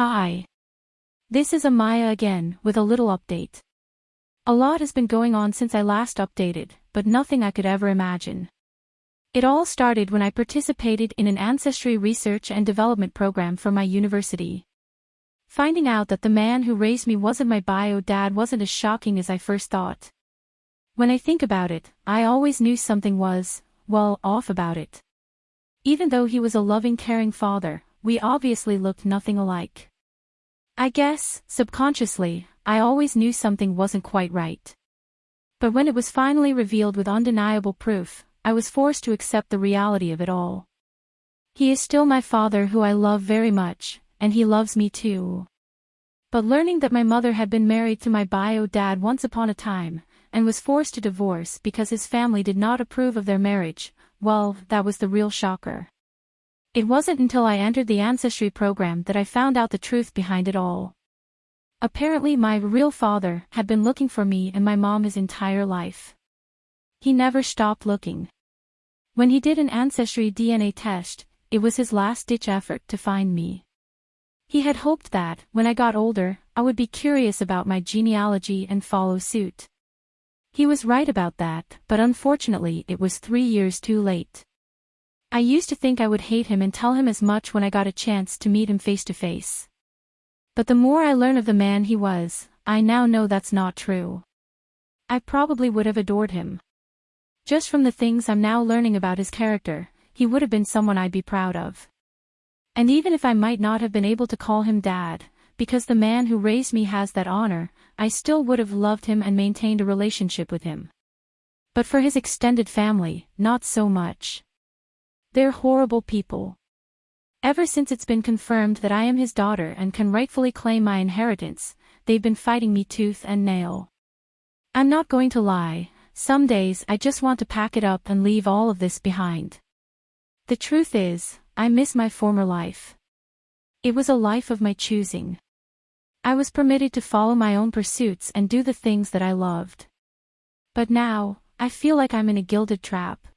Hi. This is Amaya again, with a little update. A lot has been going on since I last updated, but nothing I could ever imagine. It all started when I participated in an ancestry research and development program for my university. Finding out that the man who raised me wasn't my bio dad wasn't as shocking as I first thought. When I think about it, I always knew something was, well, off about it. Even though he was a loving caring father, we obviously looked nothing alike. I guess, subconsciously, I always knew something wasn't quite right. But when it was finally revealed with undeniable proof, I was forced to accept the reality of it all. He is still my father who I love very much, and he loves me too. But learning that my mother had been married to my bio dad once upon a time, and was forced to divorce because his family did not approve of their marriage, well, that was the real shocker. It wasn't until I entered the Ancestry program that I found out the truth behind it all. Apparently my real father had been looking for me and my mom his entire life. He never stopped looking. When he did an Ancestry DNA test, it was his last-ditch effort to find me. He had hoped that, when I got older, I would be curious about my genealogy and follow suit. He was right about that, but unfortunately it was three years too late. I used to think I would hate him and tell him as much when I got a chance to meet him face to face. But the more I learn of the man he was, I now know that's not true. I probably would have adored him. Just from the things I'm now learning about his character, he would have been someone I'd be proud of. And even if I might not have been able to call him dad, because the man who raised me has that honor, I still would have loved him and maintained a relationship with him. But for his extended family, not so much. They're horrible people. Ever since it's been confirmed that I am his daughter and can rightfully claim my inheritance, they've been fighting me tooth and nail. I'm not going to lie, some days I just want to pack it up and leave all of this behind. The truth is, I miss my former life. It was a life of my choosing. I was permitted to follow my own pursuits and do the things that I loved. But now, I feel like I'm in a gilded trap.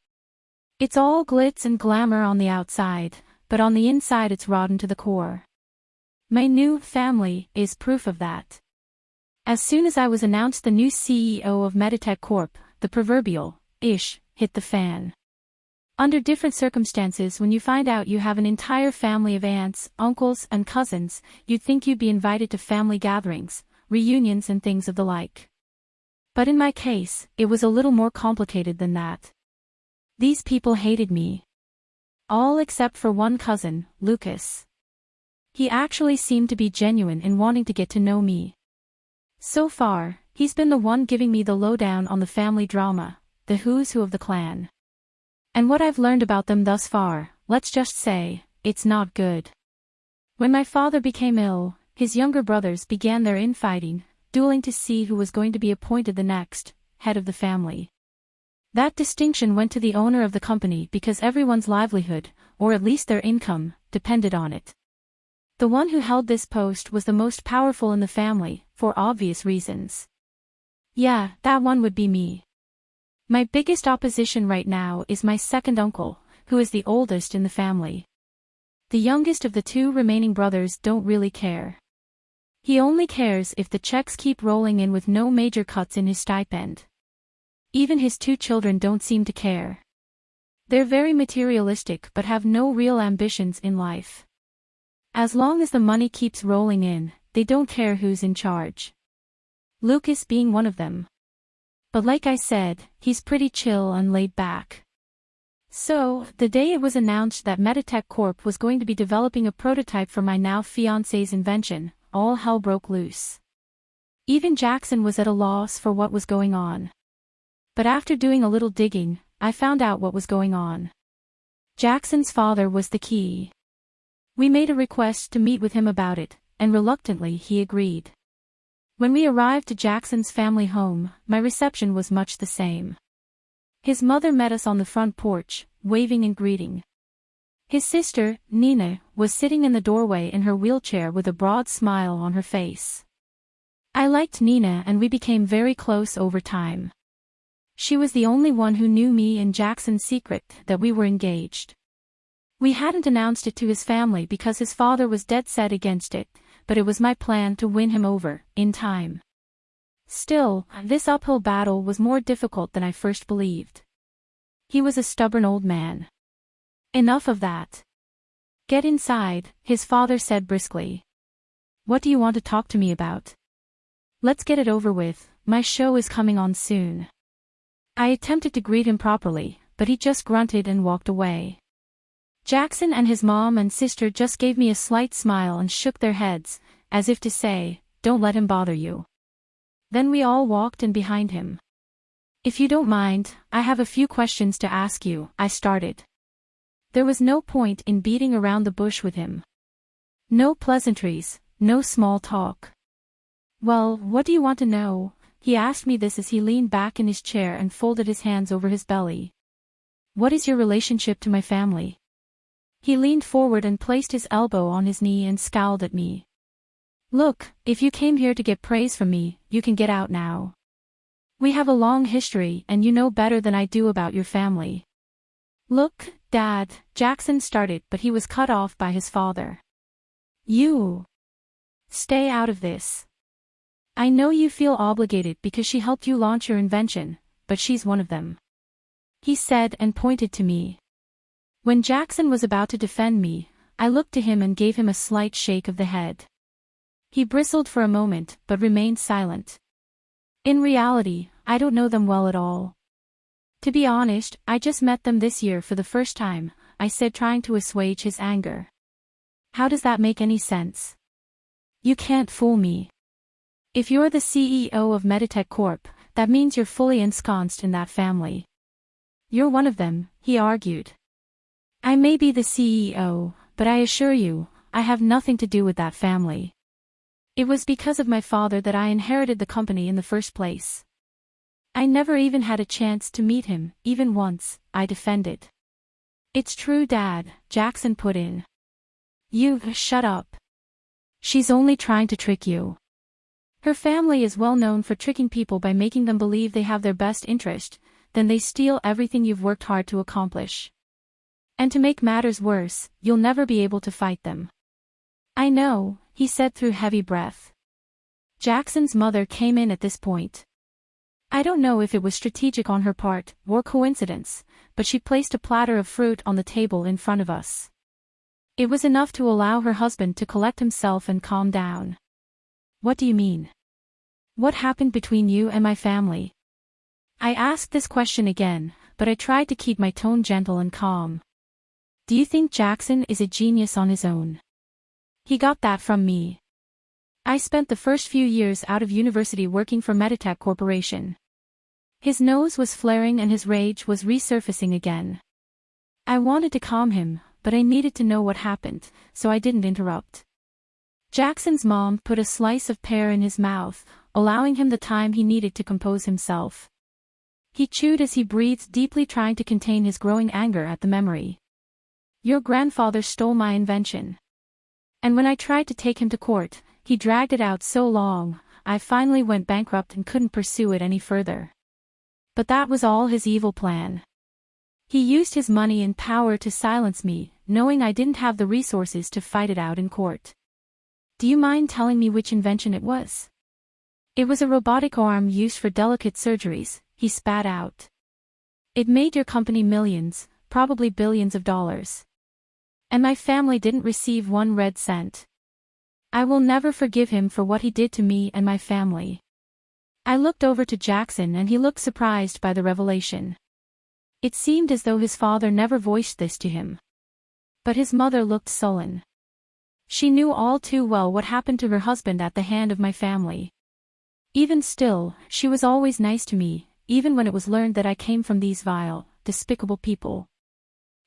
It's all glitz and glamour on the outside, but on the inside it's rotten to the core. My new family is proof of that. As soon as I was announced the new CEO of Meditech Corp, the proverbial, ish, hit the fan. Under different circumstances when you find out you have an entire family of aunts, uncles, and cousins, you'd think you'd be invited to family gatherings, reunions and things of the like. But in my case, it was a little more complicated than that. These people hated me. All except for one cousin, Lucas. He actually seemed to be genuine in wanting to get to know me. So far, he's been the one giving me the lowdown on the family drama, the who's who of the clan. And what I've learned about them thus far, let's just say, it's not good. When my father became ill, his younger brothers began their infighting, dueling to see who was going to be appointed the next, head of the family. That distinction went to the owner of the company because everyone's livelihood, or at least their income, depended on it. The one who held this post was the most powerful in the family, for obvious reasons. Yeah, that one would be me. My biggest opposition right now is my second uncle, who is the oldest in the family. The youngest of the two remaining brothers don't really care. He only cares if the checks keep rolling in with no major cuts in his stipend. Even his two children don't seem to care. They're very materialistic but have no real ambitions in life. As long as the money keeps rolling in, they don't care who's in charge. Lucas being one of them. But like I said, he's pretty chill and laid back. So, the day it was announced that Meditech Corp was going to be developing a prototype for my now fiancé's invention, all hell broke loose. Even Jackson was at a loss for what was going on. But after doing a little digging, I found out what was going on. Jackson's father was the key. We made a request to meet with him about it, and reluctantly he agreed. When we arrived to Jackson's family home, my reception was much the same. His mother met us on the front porch, waving and greeting. His sister, Nina, was sitting in the doorway in her wheelchair with a broad smile on her face. I liked Nina and we became very close over time. She was the only one who knew me and Jackson's secret that we were engaged. We hadn't announced it to his family because his father was dead set against it, but it was my plan to win him over, in time. Still, this uphill battle was more difficult than I first believed. He was a stubborn old man. Enough of that. Get inside, his father said briskly. What do you want to talk to me about? Let's get it over with, my show is coming on soon. I attempted to greet him properly, but he just grunted and walked away. Jackson and his mom and sister just gave me a slight smile and shook their heads, as if to say, don't let him bother you. Then we all walked in behind him. If you don't mind, I have a few questions to ask you, I started. There was no point in beating around the bush with him. No pleasantries, no small talk. Well, what do you want to know? He asked me this as he leaned back in his chair and folded his hands over his belly. What is your relationship to my family? He leaned forward and placed his elbow on his knee and scowled at me. Look, if you came here to get praise from me, you can get out now. We have a long history and you know better than I do about your family. Look, Dad, Jackson started but he was cut off by his father. You. Stay out of this. I know you feel obligated because she helped you launch your invention, but she's one of them. He said and pointed to me. When Jackson was about to defend me, I looked to him and gave him a slight shake of the head. He bristled for a moment, but remained silent. In reality, I don't know them well at all. To be honest, I just met them this year for the first time, I said trying to assuage his anger. How does that make any sense? You can't fool me. If you're the CEO of Meditech Corp, that means you're fully ensconced in that family. You're one of them, he argued. I may be the CEO, but I assure you, I have nothing to do with that family. It was because of my father that I inherited the company in the first place. I never even had a chance to meet him, even once, I defended. It's true dad, Jackson put in. You, shut up. She's only trying to trick you. Her family is well known for tricking people by making them believe they have their best interest, then they steal everything you've worked hard to accomplish. And to make matters worse, you'll never be able to fight them. I know, he said through heavy breath. Jackson's mother came in at this point. I don't know if it was strategic on her part, or coincidence, but she placed a platter of fruit on the table in front of us. It was enough to allow her husband to collect himself and calm down. What do you mean? What happened between you and my family? I asked this question again, but I tried to keep my tone gentle and calm. Do you think Jackson is a genius on his own? He got that from me. I spent the first few years out of university working for Meditech Corporation. His nose was flaring and his rage was resurfacing again. I wanted to calm him, but I needed to know what happened, so I didn't interrupt. Jackson's mom put a slice of pear in his mouth, allowing him the time he needed to compose himself. He chewed as he breathed deeply trying to contain his growing anger at the memory. Your grandfather stole my invention. And when I tried to take him to court, he dragged it out so long, I finally went bankrupt and couldn't pursue it any further. But that was all his evil plan. He used his money and power to silence me, knowing I didn't have the resources to fight it out in court. Do you mind telling me which invention it was? It was a robotic arm used for delicate surgeries, he spat out. It made your company millions, probably billions of dollars. And my family didn't receive one red cent. I will never forgive him for what he did to me and my family. I looked over to Jackson and he looked surprised by the revelation. It seemed as though his father never voiced this to him. But his mother looked sullen. She knew all too well what happened to her husband at the hand of my family. Even still, she was always nice to me, even when it was learned that I came from these vile, despicable people.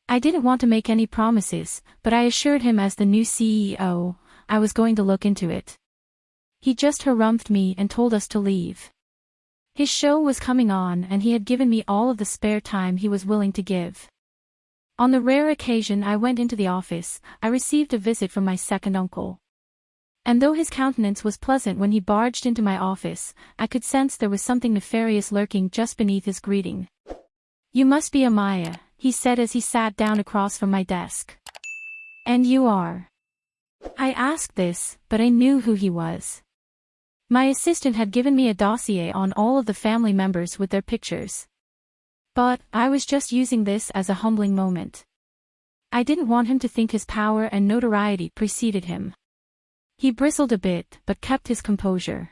I didn't want to make any promises, but I assured him as the new CEO, I was going to look into it. He just harumphed me and told us to leave. His show was coming on and he had given me all of the spare time he was willing to give. On the rare occasion I went into the office, I received a visit from my second uncle. And though his countenance was pleasant when he barged into my office, I could sense there was something nefarious lurking just beneath his greeting. You must be Amaya, he said as he sat down across from my desk. And you are. I asked this, but I knew who he was. My assistant had given me a dossier on all of the family members with their pictures. But, I was just using this as a humbling moment. I didn't want him to think his power and notoriety preceded him. He bristled a bit, but kept his composure.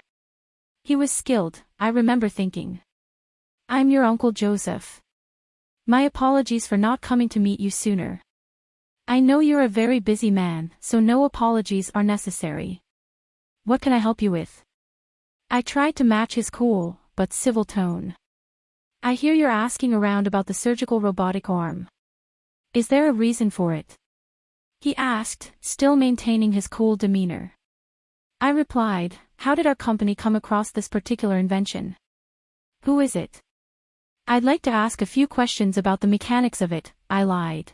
He was skilled, I remember thinking. I'm your Uncle Joseph. My apologies for not coming to meet you sooner. I know you're a very busy man, so no apologies are necessary. What can I help you with? I tried to match his cool, but civil tone. I hear you're asking around about the surgical robotic arm. Is there a reason for it? He asked, still maintaining his cool demeanor. I replied, how did our company come across this particular invention? Who is it? I'd like to ask a few questions about the mechanics of it, I lied.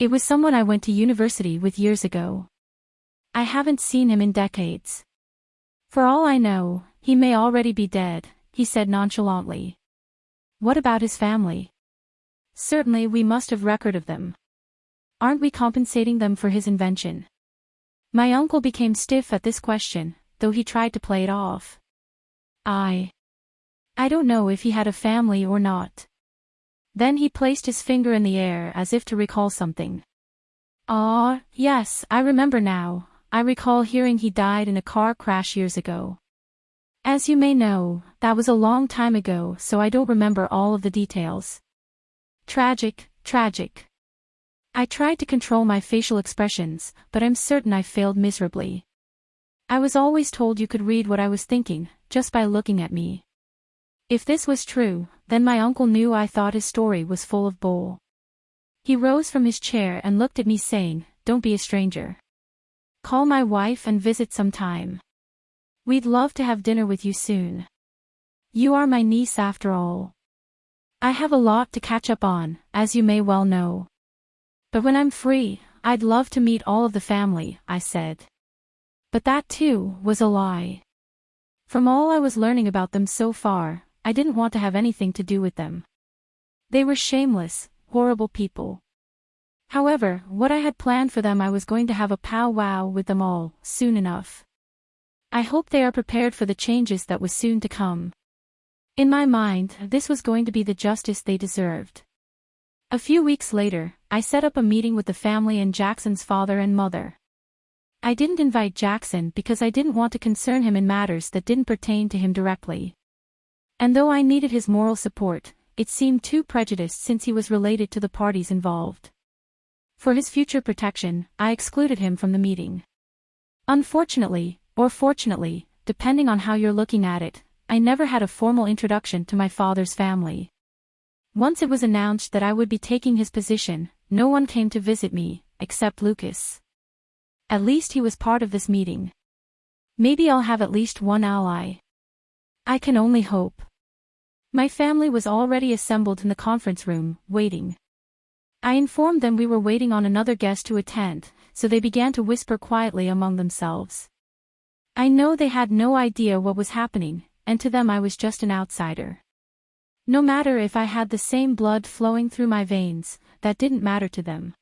It was someone I went to university with years ago. I haven't seen him in decades. For all I know, he may already be dead, he said nonchalantly. What about his family? Certainly we must have record of them. Aren't we compensating them for his invention? My uncle became stiff at this question, though he tried to play it off. I. I don't know if he had a family or not. Then he placed his finger in the air as if to recall something. Ah, yes, I remember now, I recall hearing he died in a car crash years ago. As you may know, that was a long time ago so I don't remember all of the details. Tragic, tragic. I tried to control my facial expressions, but I'm certain I failed miserably. I was always told you could read what I was thinking, just by looking at me. If this was true, then my uncle knew I thought his story was full of bull. He rose from his chair and looked at me saying, don't be a stranger. Call my wife and visit sometime. We'd love to have dinner with you soon. You are my niece after all. I have a lot to catch up on, as you may well know. But when I'm free, I'd love to meet all of the family, I said. But that too, was a lie. From all I was learning about them so far, I didn't want to have anything to do with them. They were shameless, horrible people. However, what I had planned for them I was going to have a powwow with them all, soon enough. I hope they are prepared for the changes that was soon to come. In my mind, this was going to be the justice they deserved. A few weeks later, I set up a meeting with the family and Jackson's father and mother. I didn't invite Jackson because I didn't want to concern him in matters that didn't pertain to him directly. And though I needed his moral support, it seemed too prejudiced since he was related to the parties involved. For his future protection, I excluded him from the meeting. Unfortunately, or fortunately, depending on how you're looking at it, I never had a formal introduction to my father's family. Once it was announced that I would be taking his position, no one came to visit me, except Lucas. At least he was part of this meeting. Maybe I'll have at least one ally. I can only hope. My family was already assembled in the conference room, waiting. I informed them we were waiting on another guest to attend, so they began to whisper quietly among themselves. I know they had no idea what was happening, and to them I was just an outsider. No matter if I had the same blood flowing through my veins, that didn't matter to them.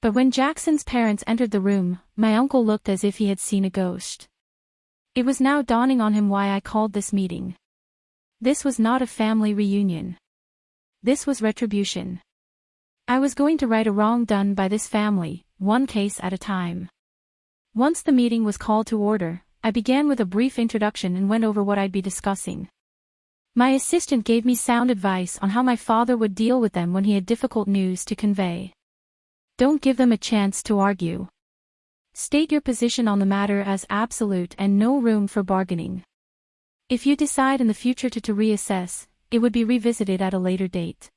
But when Jackson's parents entered the room, my uncle looked as if he had seen a ghost. It was now dawning on him why I called this meeting. This was not a family reunion. This was retribution. I was going to right a wrong done by this family, one case at a time. Once the meeting was called to order, I began with a brief introduction and went over what I'd be discussing. My assistant gave me sound advice on how my father would deal with them when he had difficult news to convey. Don't give them a chance to argue. State your position on the matter as absolute and no room for bargaining. If you decide in the future to, to reassess, it would be revisited at a later date.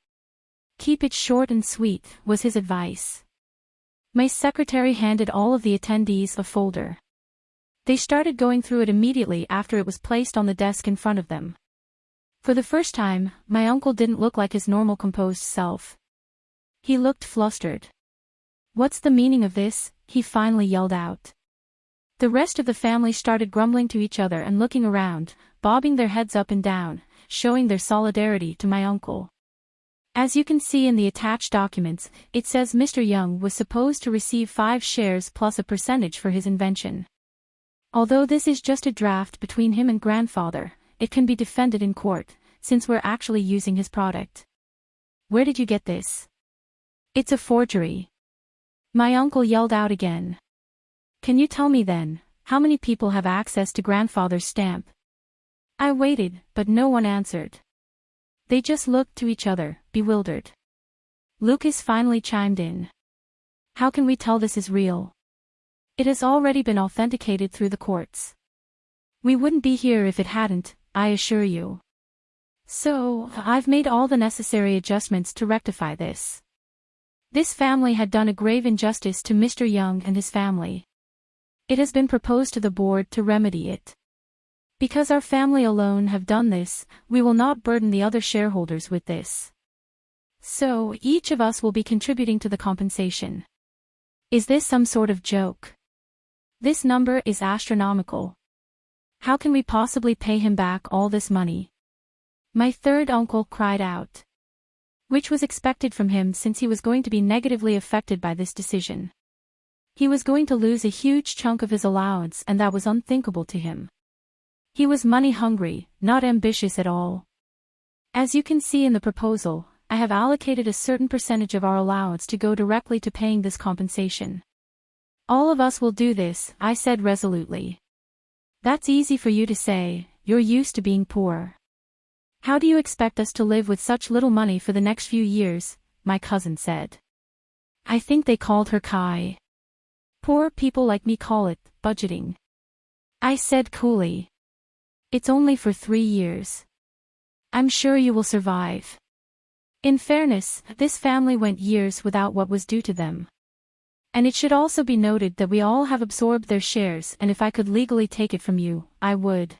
Keep it short and sweet, was his advice. My secretary handed all of the attendees a folder. They started going through it immediately after it was placed on the desk in front of them. For the first time, my uncle didn't look like his normal composed self. He looked flustered. What's the meaning of this? he finally yelled out. The rest of the family started grumbling to each other and looking around, bobbing their heads up and down, showing their solidarity to my uncle. As you can see in the attached documents, it says Mr. Young was supposed to receive 5 shares plus a percentage for his invention. Although this is just a draft between him and grandfather, it can be defended in court, since we're actually using his product. Where did you get this? It's a forgery. My uncle yelled out again. Can you tell me then, how many people have access to grandfather's stamp? I waited, but no one answered. They just looked to each other, bewildered. Lucas finally chimed in. How can we tell this is real? It has already been authenticated through the courts. We wouldn't be here if it hadn't, I assure you. So, I've made all the necessary adjustments to rectify this. This family had done a grave injustice to Mr. Young and his family. It has been proposed to the board to remedy it. Because our family alone have done this, we will not burden the other shareholders with this. So, each of us will be contributing to the compensation. Is this some sort of joke? This number is astronomical. How can we possibly pay him back all this money? My third uncle cried out. Which was expected from him since he was going to be negatively affected by this decision. He was going to lose a huge chunk of his allowance and that was unthinkable to him. He was money hungry, not ambitious at all. As you can see in the proposal, I have allocated a certain percentage of our allowance to go directly to paying this compensation. All of us will do this, I said resolutely. That's easy for you to say, you're used to being poor. How do you expect us to live with such little money for the next few years, my cousin said. I think they called her Kai. Poor people like me call it, budgeting. I said coolly. It's only for three years. I'm sure you will survive. In fairness, this family went years without what was due to them. And it should also be noted that we all have absorbed their shares and if I could legally take it from you, I would.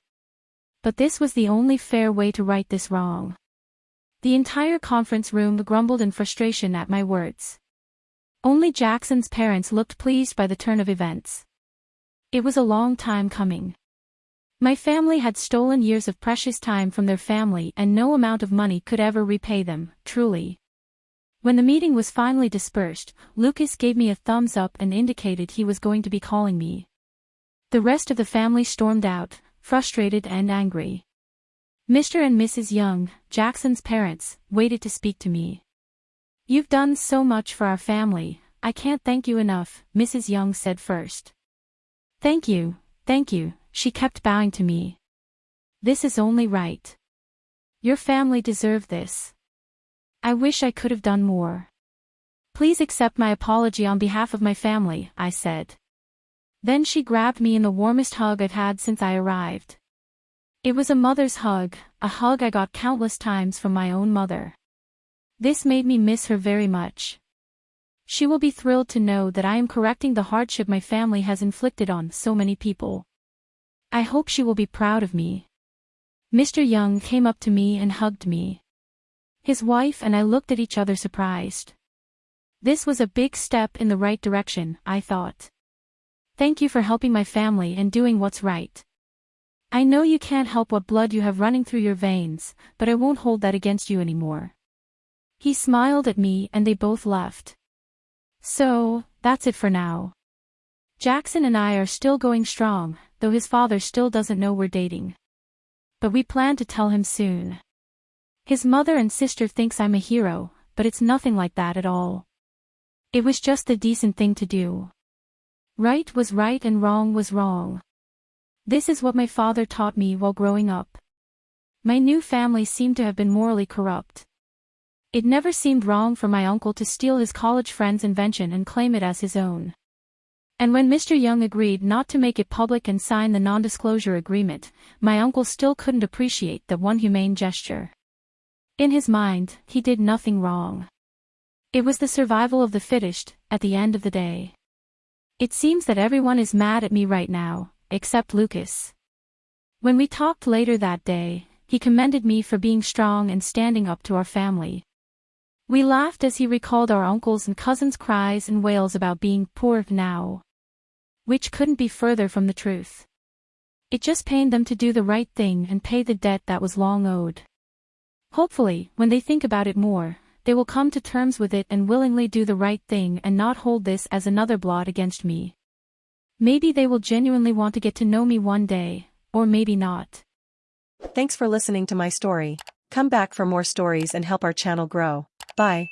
But this was the only fair way to right this wrong. The entire conference room grumbled in frustration at my words. Only Jackson's parents looked pleased by the turn of events. It was a long time coming. My family had stolen years of precious time from their family and no amount of money could ever repay them, truly. When the meeting was finally dispersed, Lucas gave me a thumbs up and indicated he was going to be calling me. The rest of the family stormed out, frustrated and angry. Mr. and Mrs. Young, Jackson's parents, waited to speak to me. You've done so much for our family, I can't thank you enough, Mrs. Young said first. Thank you, thank you, she kept bowing to me. This is only right. Your family deserve this. I wish I could have done more. Please accept my apology on behalf of my family, I said. Then she grabbed me in the warmest hug I've had since I arrived. It was a mother's hug, a hug I got countless times from my own mother. This made me miss her very much. She will be thrilled to know that I am correcting the hardship my family has inflicted on so many people. I hope she will be proud of me. Mr. Young came up to me and hugged me. His wife and I looked at each other surprised. This was a big step in the right direction, I thought. Thank you for helping my family and doing what's right. I know you can't help what blood you have running through your veins, but I won't hold that against you anymore. He smiled at me and they both left. So, that's it for now. Jackson and I are still going strong, though his father still doesn't know we're dating. But we plan to tell him soon. His mother and sister thinks I'm a hero, but it's nothing like that at all. It was just the decent thing to do. Right was right and wrong was wrong. This is what my father taught me while growing up. My new family seemed to have been morally corrupt. It never seemed wrong for my uncle to steal his college friend's invention and claim it as his own. And when Mr. Young agreed not to make it public and sign the non-disclosure agreement, my uncle still couldn't appreciate that one humane gesture. In his mind, he did nothing wrong. It was the survival of the fittest, at the end of the day. It seems that everyone is mad at me right now, except Lucas. When we talked later that day, he commended me for being strong and standing up to our family. We laughed as he recalled our uncles and cousins' cries and wails about being poor now which couldn't be further from the truth. It just pained them to do the right thing and pay the debt that was long owed. Hopefully, when they think about it more, they will come to terms with it and willingly do the right thing and not hold this as another blot against me. Maybe they will genuinely want to get to know me one day, or maybe not. Thanks for listening to my story. Come back for more stories and help our channel grow. Bye.